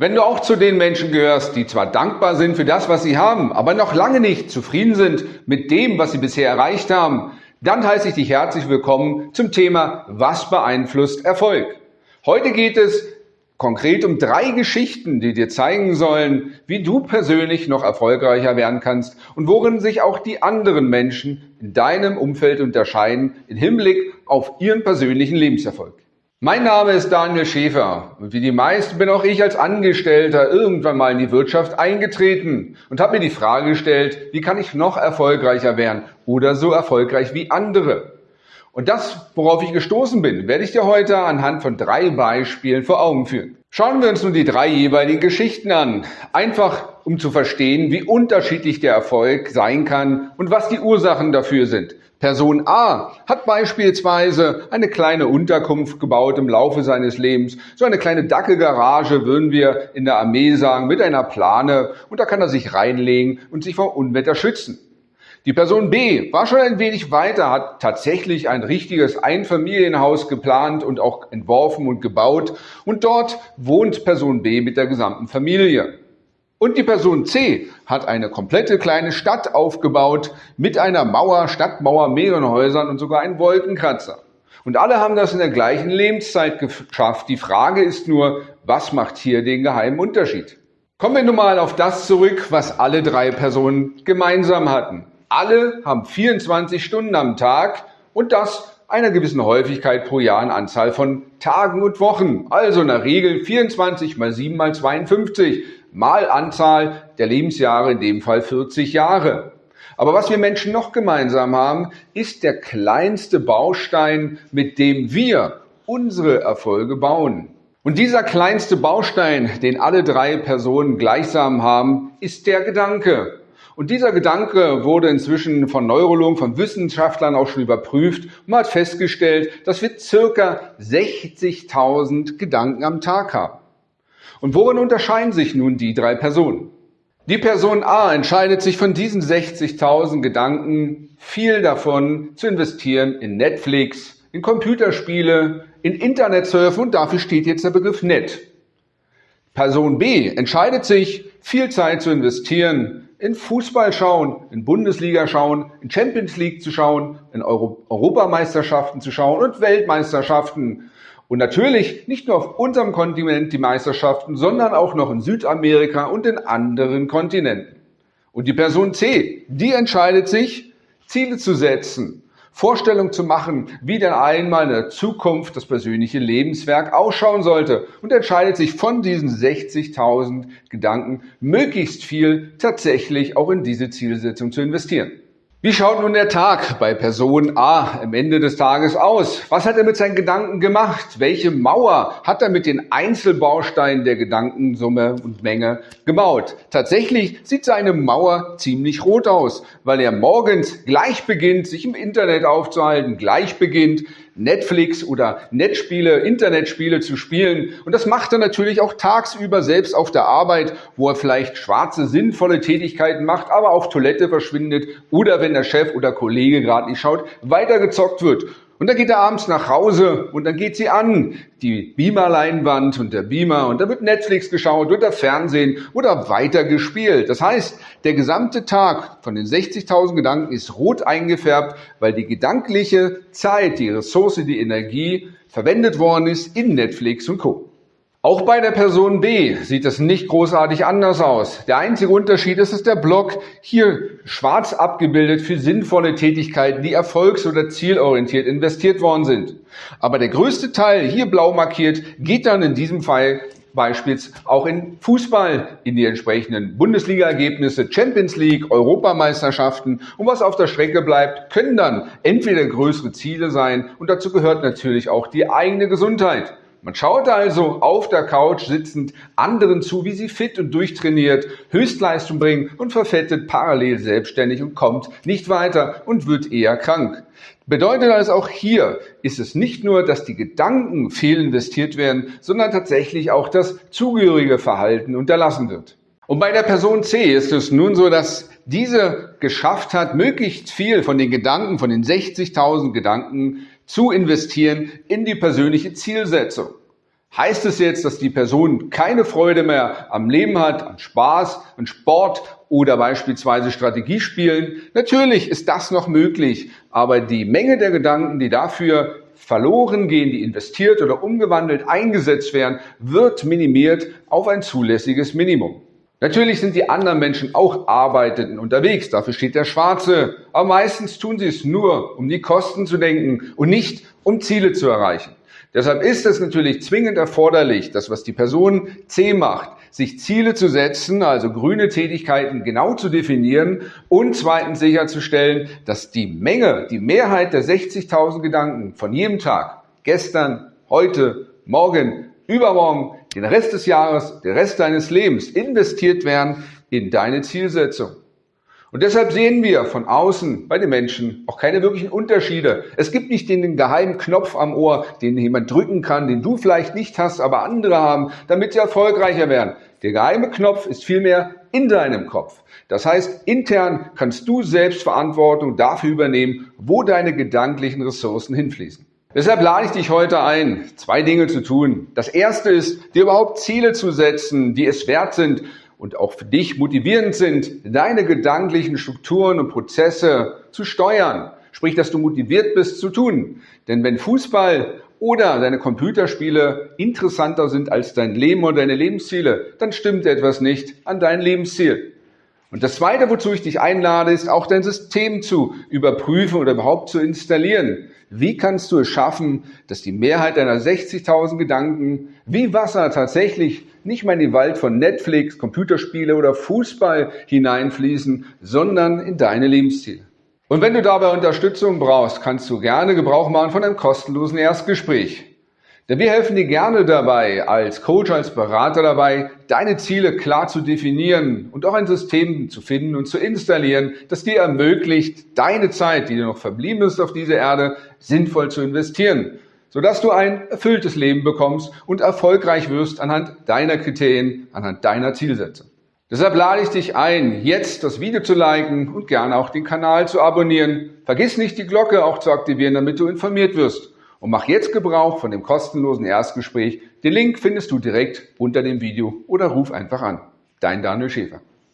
Wenn du auch zu den Menschen gehörst, die zwar dankbar sind für das, was sie haben, aber noch lange nicht zufrieden sind mit dem, was sie bisher erreicht haben, dann heiße ich dich herzlich willkommen zum Thema Was beeinflusst Erfolg? Heute geht es konkret um drei Geschichten, die dir zeigen sollen, wie du persönlich noch erfolgreicher werden kannst und worin sich auch die anderen Menschen in deinem Umfeld unterscheiden im Hinblick auf ihren persönlichen Lebenserfolg. Mein Name ist Daniel Schäfer und wie die meisten bin auch ich als Angestellter irgendwann mal in die Wirtschaft eingetreten und habe mir die Frage gestellt, wie kann ich noch erfolgreicher werden oder so erfolgreich wie andere. Und das, worauf ich gestoßen bin, werde ich dir heute anhand von drei Beispielen vor Augen führen. Schauen wir uns nun die drei jeweiligen Geschichten an, einfach um zu verstehen, wie unterschiedlich der Erfolg sein kann und was die Ursachen dafür sind. Person A hat beispielsweise eine kleine Unterkunft gebaut im Laufe seines Lebens. So eine kleine Dackelgarage würden wir in der Armee sagen, mit einer Plane. Und da kann er sich reinlegen und sich vor Unwetter schützen. Die Person B war schon ein wenig weiter, hat tatsächlich ein richtiges Einfamilienhaus geplant und auch entworfen und gebaut. Und dort wohnt Person B mit der gesamten Familie. Und die Person C hat eine komplette kleine Stadt aufgebaut mit einer Mauer, Stadtmauer, mehreren Häusern und sogar einen Wolkenkratzer. Und alle haben das in der gleichen Lebenszeit geschafft. Die Frage ist nur, was macht hier den geheimen Unterschied? Kommen wir nun mal auf das zurück, was alle drei Personen gemeinsam hatten. Alle haben 24 Stunden am Tag und das einer gewissen Häufigkeit pro Jahr in Anzahl von Tagen und Wochen. Also der Regel 24 mal 7 mal 52 mal Anzahl der Lebensjahre, in dem Fall 40 Jahre. Aber was wir Menschen noch gemeinsam haben, ist der kleinste Baustein, mit dem wir unsere Erfolge bauen. Und dieser kleinste Baustein, den alle drei Personen gleichsam haben, ist der Gedanke. Und dieser Gedanke wurde inzwischen von Neurologen, von Wissenschaftlern auch schon überprüft und man hat festgestellt, dass wir circa 60.000 Gedanken am Tag haben. Und worin unterscheiden sich nun die drei Personen? Die Person A entscheidet sich von diesen 60.000 Gedanken, viel davon zu investieren in Netflix, in Computerspiele, in Internetsurfen und dafür steht jetzt der Begriff Net. Person B entscheidet sich, viel Zeit zu investieren in Fußball schauen, in Bundesliga schauen, in Champions League zu schauen, in Euro Europameisterschaften zu schauen und Weltmeisterschaften und natürlich nicht nur auf unserem Kontinent die Meisterschaften, sondern auch noch in Südamerika und in anderen Kontinenten. Und die Person C, die entscheidet sich, Ziele zu setzen, Vorstellung zu machen, wie denn einmal in der Zukunft das persönliche Lebenswerk ausschauen sollte und entscheidet sich von diesen 60.000 Gedanken möglichst viel tatsächlich auch in diese Zielsetzung zu investieren. Wie schaut nun der Tag bei Person A am Ende des Tages aus? Was hat er mit seinen Gedanken gemacht? Welche Mauer hat er mit den Einzelbausteinen der Gedankensumme und Menge gebaut? Tatsächlich sieht seine Mauer ziemlich rot aus, weil er morgens gleich beginnt, sich im Internet aufzuhalten, gleich beginnt, Netflix oder Netzspiele, Internetspiele zu spielen. Und das macht er natürlich auch tagsüber selbst auf der Arbeit, wo er vielleicht schwarze, sinnvolle Tätigkeiten macht, aber auf Toilette verschwindet oder wenn der Chef oder Kollege gerade nicht schaut, weitergezockt wird. Und dann geht er abends nach Hause und dann geht sie an, die Beamer-Leinwand und der Beamer und da wird Netflix geschaut oder Fernsehen oder weiter gespielt. Das heißt, der gesamte Tag von den 60.000 Gedanken ist rot eingefärbt, weil die gedankliche Zeit, die Ressource, die Energie verwendet worden ist in Netflix und Co. Auch bei der Person B sieht es nicht großartig anders aus. Der einzige Unterschied ist, dass der Block hier schwarz abgebildet für sinnvolle Tätigkeiten, die erfolgs- oder zielorientiert investiert worden sind. Aber der größte Teil, hier blau markiert, geht dann in diesem Fall beispielsweise auch in Fußball, in die entsprechenden Bundesliga-Ergebnisse, Champions League, Europameisterschaften. Und was auf der Strecke bleibt, können dann entweder größere Ziele sein und dazu gehört natürlich auch die eigene Gesundheit. Man schaut also auf der Couch sitzend anderen zu, wie sie fit und durchtrainiert Höchstleistung bringen und verfettet parallel selbstständig und kommt nicht weiter und wird eher krank. Bedeutet also auch hier ist es nicht nur, dass die Gedanken fehlinvestiert werden, sondern tatsächlich auch das zugehörige Verhalten unterlassen wird. Und bei der Person C ist es nun so, dass diese geschafft hat, möglichst viel von den Gedanken, von den 60.000 Gedanken zu investieren in die persönliche Zielsetzung. Heißt es jetzt, dass die Person keine Freude mehr am Leben hat, an Spaß, an Sport oder beispielsweise Strategiespielen? Natürlich ist das noch möglich, aber die Menge der Gedanken, die dafür verloren gehen, die investiert oder umgewandelt eingesetzt werden, wird minimiert auf ein zulässiges Minimum. Natürlich sind die anderen Menschen auch arbeitend unterwegs, dafür steht der Schwarze, aber meistens tun sie es nur, um die Kosten zu denken und nicht um Ziele zu erreichen. Deshalb ist es natürlich zwingend erforderlich, dass was die Person C macht, sich Ziele zu setzen, also grüne Tätigkeiten genau zu definieren und zweitens sicherzustellen, dass die Menge, die Mehrheit der 60.000 Gedanken von jedem Tag, gestern, heute, morgen, übermorgen, den Rest des Jahres, den Rest deines Lebens investiert werden in deine Zielsetzung. Und deshalb sehen wir von außen bei den Menschen auch keine wirklichen Unterschiede. Es gibt nicht den geheimen Knopf am Ohr, den jemand drücken kann, den du vielleicht nicht hast, aber andere haben, damit sie erfolgreicher werden. Der geheime Knopf ist vielmehr in deinem Kopf. Das heißt, intern kannst du selbst Verantwortung dafür übernehmen, wo deine gedanklichen Ressourcen hinfließen. Deshalb lade ich dich heute ein, zwei Dinge zu tun. Das erste ist, dir überhaupt Ziele zu setzen, die es wert sind, und auch für dich motivierend sind, deine gedanklichen Strukturen und Prozesse zu steuern. Sprich, dass du motiviert bist zu tun. Denn wenn Fußball oder deine Computerspiele interessanter sind als dein Leben oder deine Lebensziele, dann stimmt etwas nicht an dein Lebensziel. Und das Zweite, wozu ich dich einlade, ist auch dein System zu überprüfen oder überhaupt zu installieren. Wie kannst du es schaffen, dass die Mehrheit deiner 60.000 Gedanken wie Wasser tatsächlich nicht mehr in den Wald von Netflix, Computerspiele oder Fußball hineinfließen, sondern in deine Lebensziele? Und wenn du dabei Unterstützung brauchst, kannst du gerne Gebrauch machen von einem kostenlosen Erstgespräch. Denn wir helfen dir gerne dabei, als Coach, als Berater dabei, deine Ziele klar zu definieren und auch ein System zu finden und zu installieren, das dir ermöglicht, deine Zeit, die dir noch verblieben ist auf dieser Erde, sinnvoll zu investieren, sodass du ein erfülltes Leben bekommst und erfolgreich wirst anhand deiner Kriterien, anhand deiner Zielsetzung. Deshalb lade ich dich ein, jetzt das Video zu liken und gerne auch den Kanal zu abonnieren. Vergiss nicht, die Glocke auch zu aktivieren, damit du informiert wirst und mach jetzt Gebrauch von dem kostenlosen Erstgespräch. Den Link findest du direkt unter dem Video oder ruf einfach an. Dein Daniel Schäfer.